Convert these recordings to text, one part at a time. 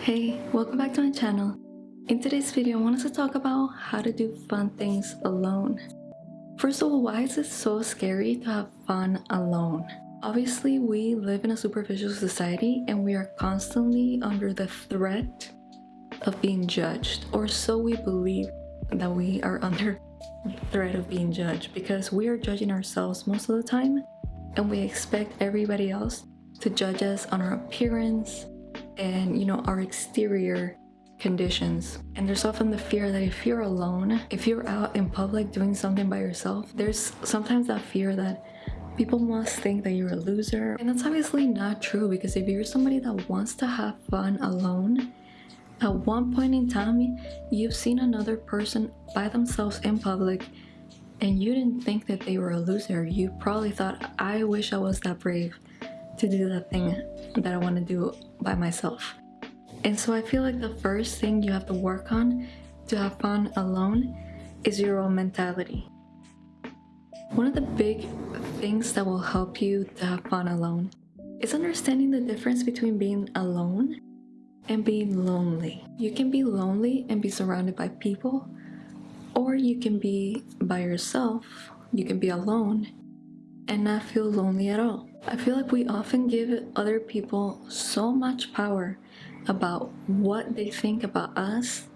Hey, welcome back to my channel. In today's video, I wanted to talk about how to do fun things alone. First of all, why is it so scary to have fun alone? Obviously, we live in a superficial society and we are constantly under the threat of being judged, or so we believe that we are under the threat of being judged because we are judging ourselves most of the time and we expect everybody else to judge us on our appearance and you know our exterior conditions. And there's often the fear that if you're alone if you're out in public doing something by yourself there's sometimes that fear that people must think that you're a loser. And that's obviously not true because if you're somebody that wants to have fun alone at one point in time you've seen another person by themselves in public and you didn't think that they were a loser. You probably thought i wish i was that brave to do that thing that i want to do by myself. And so i feel like the first thing you have to work on to have fun alone is your own mentality. One of the big things that will help you to have fun alone is understanding the difference between being alone and being lonely. You can be lonely and be surrounded by people or you can be by yourself, you can be alone and not feel lonely at all. I feel like we often give other people so much power about what they think about us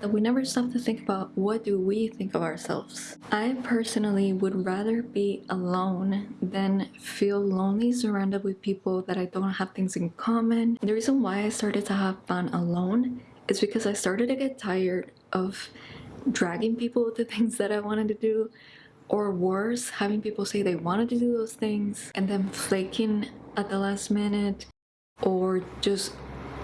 that we never stop to think about what do we think of ourselves. I personally would rather be alone than feel lonely surrounded with people that I don't have things in common. The reason why I started to have fun alone is because I started to get tired of dragging people to things that I wanted to do or worse having people say they wanted to do those things and then flaking at the last minute or just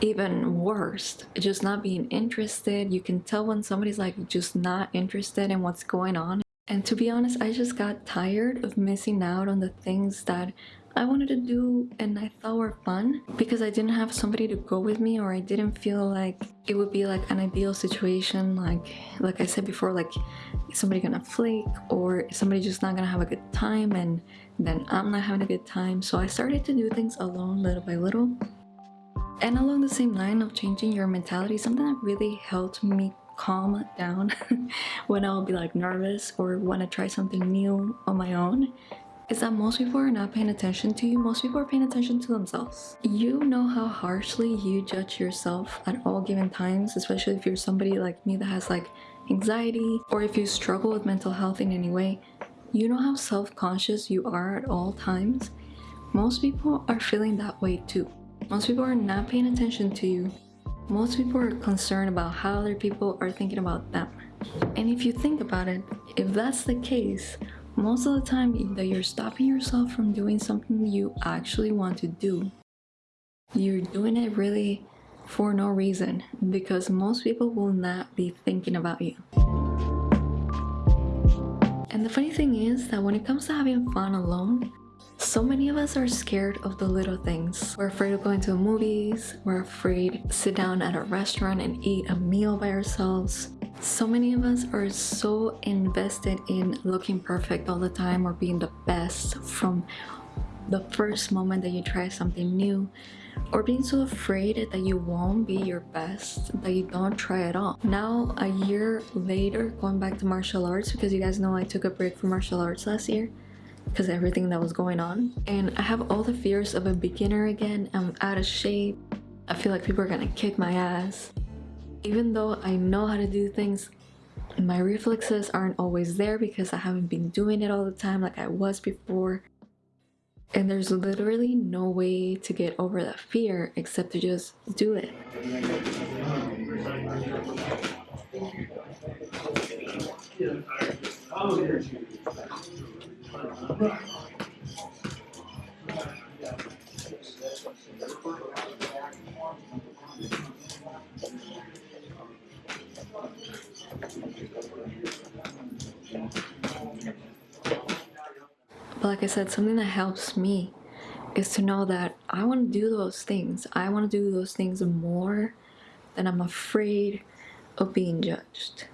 even worse just not being interested. You can tell when somebody's like just not interested in what's going on. And to be honest i just got tired of missing out on the things that I wanted to do and I thought were fun because I didn't have somebody to go with me or I didn't feel like it would be like an ideal situation like like I said before like is somebody gonna flake or is somebody just not gonna have a good time and then I'm not having a good time. So I started to do things alone little by little. And along the same line of changing your mentality something that really helped me calm down when I'll be like nervous or want to try something new on my own is that most people are not paying attention to you. Most people are paying attention to themselves. You know how harshly you judge yourself at all given times, especially if you're somebody like me that has like anxiety or if you struggle with mental health in any way. You know how self-conscious you are at all times. Most people are feeling that way too. Most people are not paying attention to you. Most people are concerned about how other people are thinking about them. And if you think about it, if that's the case, most of the time that you're stopping yourself from doing something you actually want to do you're doing it really for no reason because most people will not be thinking about you. And the funny thing is that when it comes to having fun alone so many of us are scared of the little things. We're afraid of going to movies, we're afraid to sit down at a restaurant and eat a meal by ourselves. So many of us are so invested in looking perfect all the time or being the best from the first moment that you try something new or being so afraid that you won't be your best that you don't try at all now a year later going back to martial arts because you guys know i took a break from martial arts last year because everything that was going on and i have all the fears of a beginner again i'm out of shape i feel like people are gonna kick my ass even though I know how to do things, my reflexes aren't always there because I haven't been doing it all the time like I was before. And there's literally no way to get over that fear except to just do it. But like I said, something that helps me is to know that I want to do those things. I want to do those things more than I'm afraid of being judged.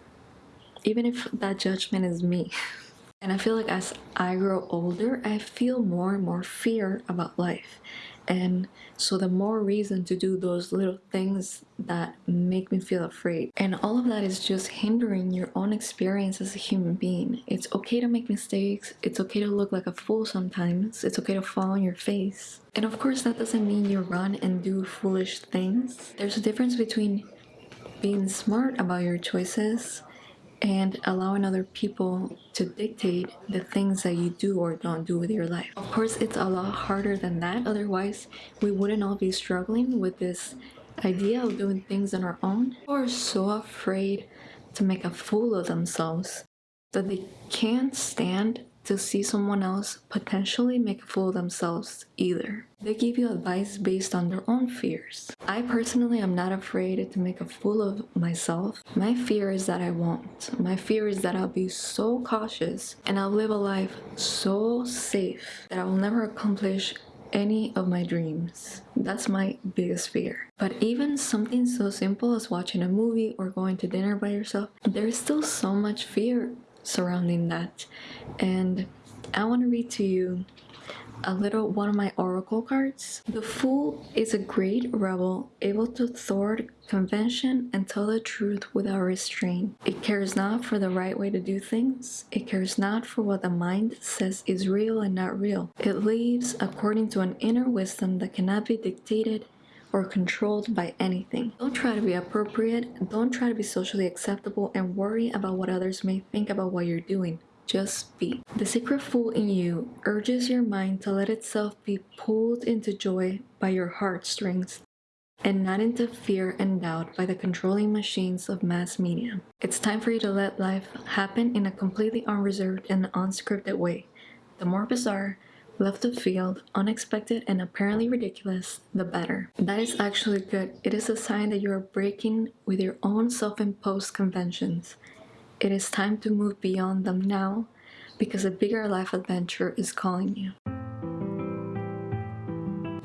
Even if that judgment is me. And I feel like as I grow older, I feel more and more fear about life. And so the more reason to do those little things that make me feel afraid. And all of that is just hindering your own experience as a human being. It's okay to make mistakes. It's okay to look like a fool sometimes. It's okay to fall on your face. And of course, that doesn't mean you run and do foolish things. There's a difference between being smart about your choices and allowing other people to dictate the things that you do or don't do with your life. Of course, it's a lot harder than that. Otherwise, we wouldn't all be struggling with this idea of doing things on our own. People are so afraid to make a fool of themselves that they can't stand to see someone else potentially make a fool of themselves either. They give you advice based on their own fears. I personally am not afraid to make a fool of myself. My fear is that I won't. My fear is that I'll be so cautious and I'll live a life so safe that I will never accomplish any of my dreams. That's my biggest fear. But even something so simple as watching a movie or going to dinner by yourself, there's still so much fear surrounding that. And I want to read to you a little one of my oracle cards. The Fool is a great rebel, able to thwart convention and tell the truth without restraint. It cares not for the right way to do things. It cares not for what the mind says is real and not real. It lives according to an inner wisdom that cannot be dictated or controlled by anything. Don't try to be appropriate, don't try to be socially acceptable and worry about what others may think about what you're doing. Just be. The secret fool in you urges your mind to let itself be pulled into joy by your heartstrings and not into fear and doubt by the controlling machines of mass media. It's time for you to let life happen in a completely unreserved and unscripted way. The more bizarre, left of field, unexpected, and apparently ridiculous, the better. That is actually good. It is a sign that you are breaking with your own self-imposed conventions. It is time to move beyond them now because a bigger life adventure is calling you.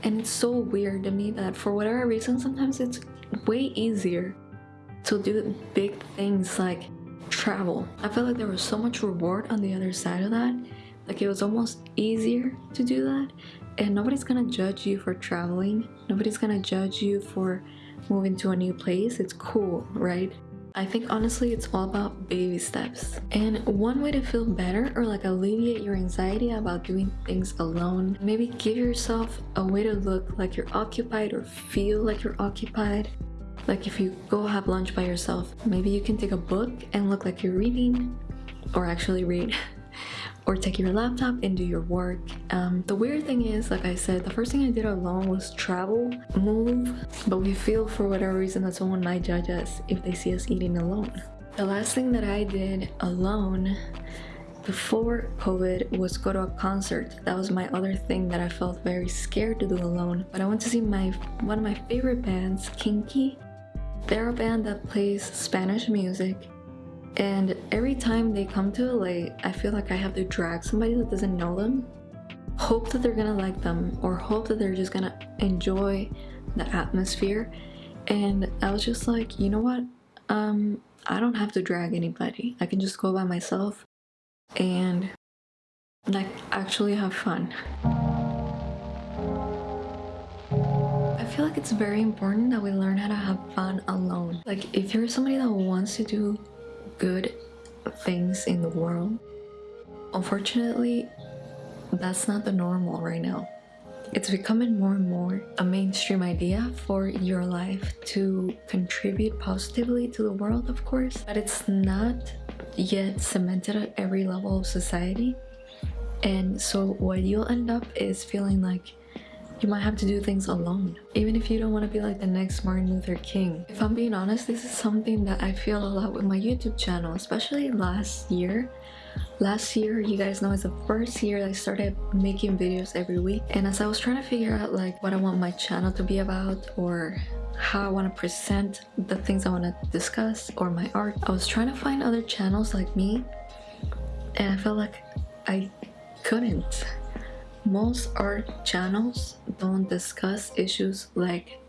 And it's so weird to me that for whatever reason, sometimes it's way easier to do big things like travel. I felt like there was so much reward on the other side of that like it was almost easier to do that and nobody's gonna judge you for traveling nobody's gonna judge you for moving to a new place it's cool right I think honestly it's all about baby steps. And one way to feel better or like alleviate your anxiety about doing things alone, maybe give yourself a way to look like you're occupied or feel like you're occupied. Like if you go have lunch by yourself, maybe you can take a book and look like you're reading or actually read. or take your laptop and do your work. Um, the weird thing is, like I said, the first thing I did alone was travel, move, but we feel for whatever reason that someone might judge us if they see us eating alone. The last thing that I did alone before COVID was go to a concert. That was my other thing that I felt very scared to do alone. But I went to see my one of my favorite bands, Kinky. They're a band that plays Spanish music and every time they come to LA, I feel like I have to drag somebody that doesn't know them, hope that they're gonna like them, or hope that they're just gonna enjoy the atmosphere. And I was just like, you know what? Um, I don't have to drag anybody. I can just go by myself and like actually have fun. I feel like it's very important that we learn how to have fun alone. Like if you're somebody that wants to do good things in the world. Unfortunately, that's not the normal right now. It's becoming more and more a mainstream idea for your life to contribute positively to the world, of course, but it's not yet cemented at every level of society. And so what you'll end up is feeling like you might have to do things alone, even if you don't want to be like the next Martin Luther King. If I'm being honest, this is something that I feel a lot with my YouTube channel, especially last year. Last year, you guys know, is the first year I started making videos every week. And as I was trying to figure out like what I want my channel to be about or how I want to present the things I want to discuss or my art, I was trying to find other channels like me and I felt like I couldn't. Most art channels don't discuss issues like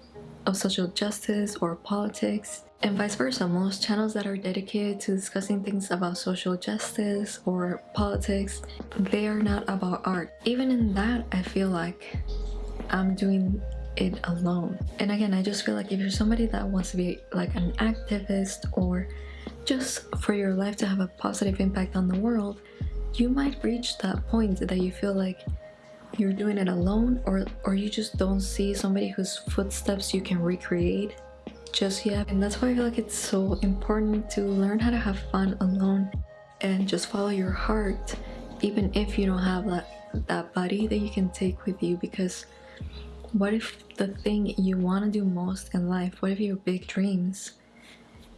of social justice or politics And vice versa, most channels that are dedicated to discussing things about social justice or politics, they are not about art. Even in that, I feel like I'm doing it alone. And again, I just feel like if you're somebody that wants to be like an activist or just for your life to have a positive impact on the world, you might reach that point that you feel like you're doing it alone or or you just don't see somebody whose footsteps you can recreate just yet. And that's why I feel like it's so important to learn how to have fun alone and just follow your heart even if you don't have that that buddy that you can take with you. Because what if the thing you want to do most in life what if your big dreams?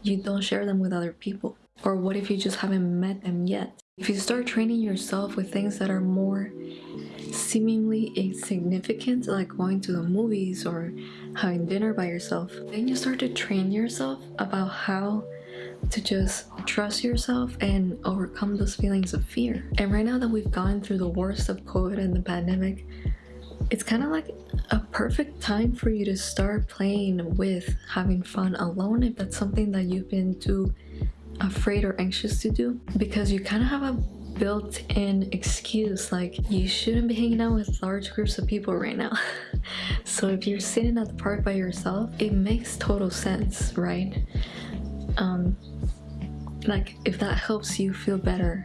You don't share them with other people. Or what if you just haven't met them yet? If you start training yourself with things that are more seemingly insignificant like going to the movies or having dinner by yourself. Then you start to train yourself about how to just trust yourself and overcome those feelings of fear. And right now that we've gone through the worst of covid and the pandemic it's kind of like a perfect time for you to start playing with having fun alone if that's something that you've been too afraid or anxious to do because you kind of have a built-in excuse like you shouldn't be hanging out with large groups of people right now. So if you're sitting at the park by yourself it makes total sense right? Um like if that helps you feel better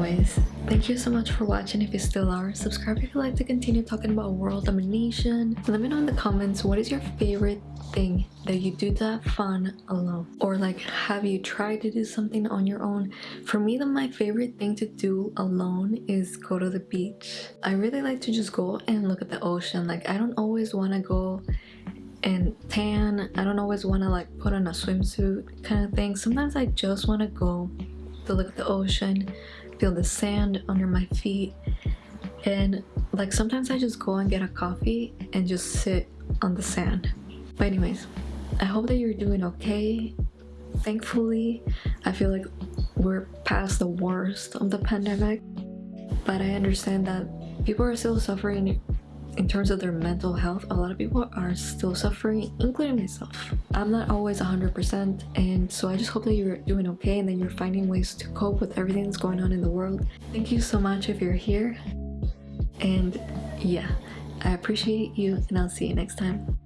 anyways Thank you so much for watching. If you still are. Subscribe if you like to continue talking about world domination. Let me know in the comments what is your favorite thing that you do that fun alone? Or like have you tried to do something on your own? For me the my favorite thing to do alone is go to the beach. I really like to just go and look at the ocean. Like i don't always want to go and tan. I don't always want to like put on a swimsuit kind of thing. Sometimes i just want to go to look at the ocean feel the sand under my feet. And like sometimes I just go and get a coffee and just sit on the sand. But anyways I hope that you're doing okay. Thankfully I feel like we're past the worst of the pandemic. But I understand that people are still suffering in terms of their mental health a lot of people are still suffering including myself. I'm not always 100% and so i just hope that you're doing okay and that you're finding ways to cope with everything that's going on in the world. Thank you so much if you're here and yeah i appreciate you and i'll see you next time